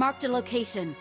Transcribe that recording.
Marked a location.